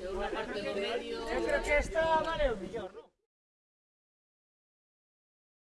Yo creo que esta vale un millón.